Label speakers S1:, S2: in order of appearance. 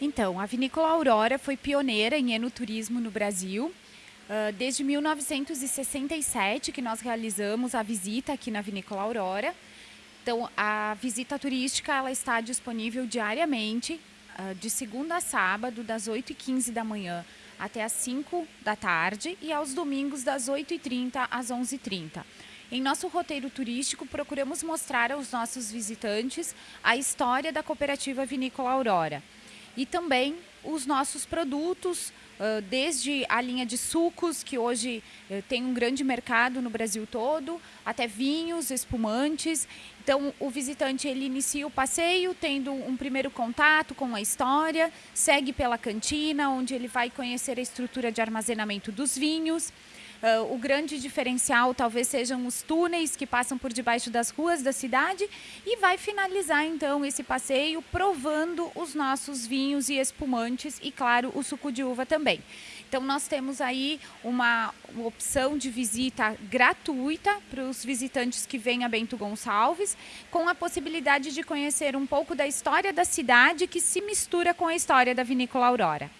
S1: Então, a Vinícola Aurora foi pioneira em enoturismo no Brasil. Desde 1967 que nós realizamos a visita aqui na Vinícola Aurora. Então, a visita turística ela está disponível diariamente, de segunda a sábado, das 8h15 da manhã até as 5 da tarde e aos domingos das 8h30 às 11h30. Em nosso roteiro turístico, procuramos mostrar aos nossos visitantes a história da cooperativa Vinícola Aurora e também os nossos produtos, desde a linha de sucos, que hoje tem um grande mercado no Brasil todo, até vinhos, espumantes. Então, o visitante ele inicia o passeio tendo um primeiro contato com a história, segue pela cantina, onde ele vai conhecer a estrutura de armazenamento dos vinhos. Uh, o grande diferencial talvez sejam os túneis que passam por debaixo das ruas da cidade e vai finalizar então esse passeio provando os nossos vinhos e espumantes e claro o suco de uva também. Então nós temos aí uma opção de visita gratuita para os visitantes que vêm a Bento Gonçalves, com a possibilidade de conhecer um pouco da história da cidade que se mistura com a história da Vinícola Aurora.